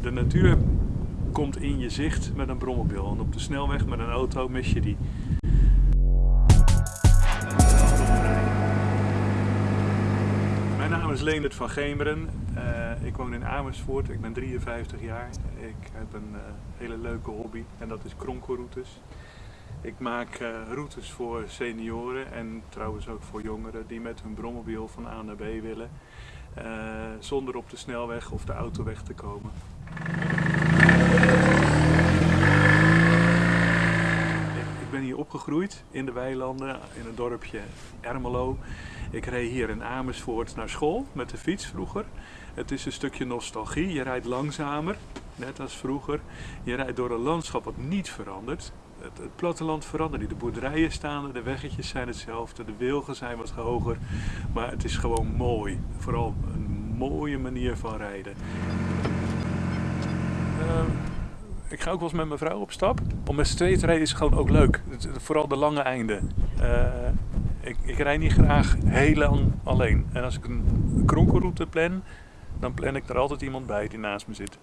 De natuur komt in je zicht met een brommobiel. En op de snelweg met een auto mis je die. Mijn naam is Leendert van Gemeren. Uh, ik woon in Amersfoort. Ik ben 53 jaar. Ik heb een uh, hele leuke hobby en dat is kronkelroutes. Ik maak uh, routes voor senioren en trouwens ook voor jongeren die met hun brommobiel van A naar B willen. Zonder op de snelweg of de autoweg te komen. Ik ben hier opgegroeid in de weilanden in het dorpje Ermelo. Ik reed hier in Amersfoort naar school met de fiets vroeger. Het is een stukje nostalgie. Je rijdt langzamer, net als vroeger. Je rijdt door een landschap wat niet verandert. Het, platteland verandert niet. De boerderijen staan er, de weggetjes zijn hetzelfde, de wilgen zijn wat hoger. Maar het is gewoon mooi. Vooral een mooie manier van rijden. Uh, ik ga ook wel eens met mijn vrouw op stap. Om met z'n tweeën te rijden is gewoon ook leuk. Vooral de lange einden. Uh, ik, ik rijd niet graag heel lang alleen. En als ik een kronkelroute plan, dan plan ik er altijd iemand bij die naast me zit.